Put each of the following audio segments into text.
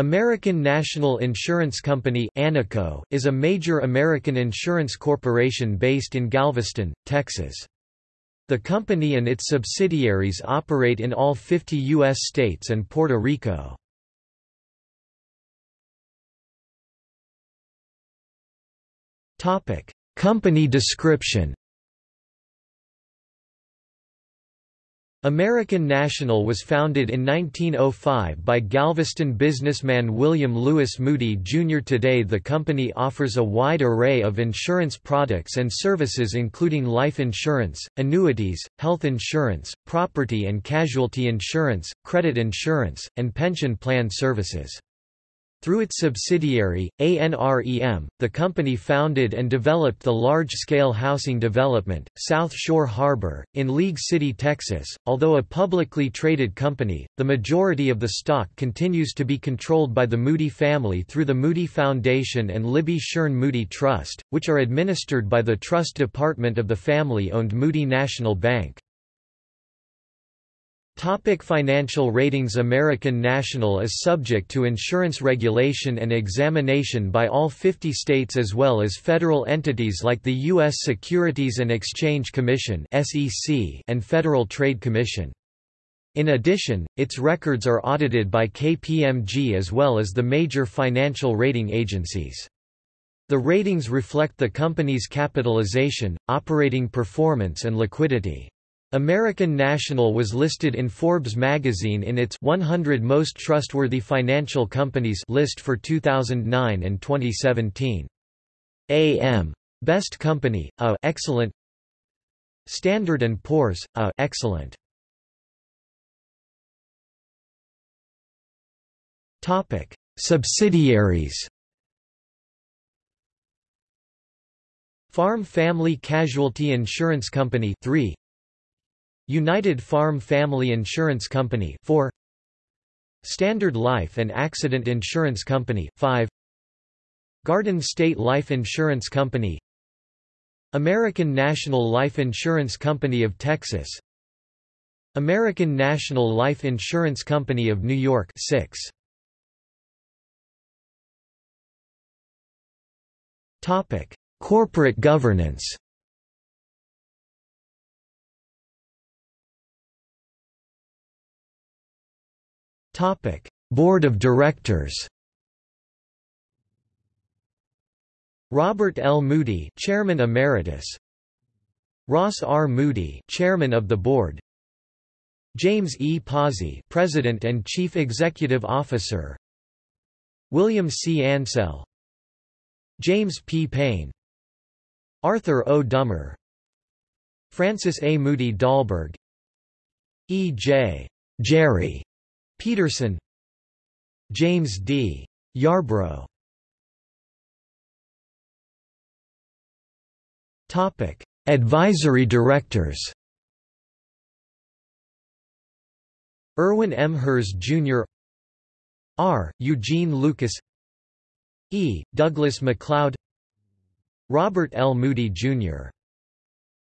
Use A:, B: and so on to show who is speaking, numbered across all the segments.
A: American National Insurance Company is a major American insurance corporation based in Galveston, Texas. The company and its subsidiaries operate in all 50 U.S. states and Puerto Rico. Company description American National was founded in 1905 by Galveston businessman William Lewis Moody Jr. Today the company offers a wide array of insurance products and services including life insurance, annuities, health insurance, property and casualty insurance, credit insurance, and pension plan services. Through its subsidiary, ANREM, the company founded and developed the large-scale housing development, South Shore Harbor, in League City, Texas. Although a publicly traded company, the majority of the stock continues to be controlled by the Moody family through the Moody Foundation and Libbie Shearn Moody Trust, which are administered by the Trust Department of the family-owned Moody National Bank. Topic financial ratings American National is subject to insurance regulation and examination by all 50 states as well as federal entities like the U.S. Securities and Exchange Commission and Federal Trade Commission. In addition, its records are audited by KPMG as well as the major financial rating agencies. The ratings reflect the company's capitalization, operating performance and liquidity. American National was listed in Forbes magazine in its 100 Most Trustworthy Financial Companies list for 2009 and 2017. AM Best Company, A excellent Standard & Poor's, A excellent Topic: Subsidiaries. Farm Family Casualty Insurance Company 3 United Farm Family Insurance Company 4 Standard Life and Accident Insurance Company 5 Garden State Life Insurance Company American National Life Insurance Company of Texas American National Life Insurance Company of New York 6 Topic Corporate governance Topic: Board of Directors. Robert L. Moody, Chairman Emeritus. Ross R. Moody, Chairman of the Board. James E. Pozzi, President and Chief Executive Officer. William C. Ansell. James P. Payne. Arthur O. Dummer. Francis A. Moody Dahlberg. E. J. Jerry Peterson James D. Yarbrough Topic: Advisory Directors. Irwin M. Herz Jr. R. Eugene Lucas E. Douglas MacLeod Robert L. Moody, Jr.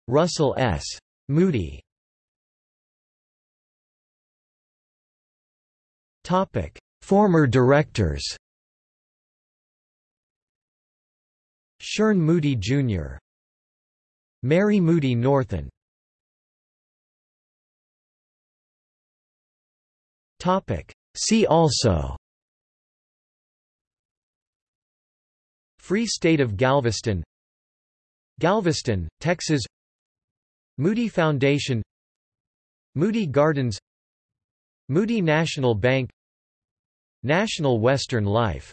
A: Russell S. Moody Topic: Former directors. Shearn Moody Jr. Mary Moody Northen. Topic: See also. Free State of Galveston Galveston, Texas Moody Foundation Moody Gardens Moody National Bank National Western Life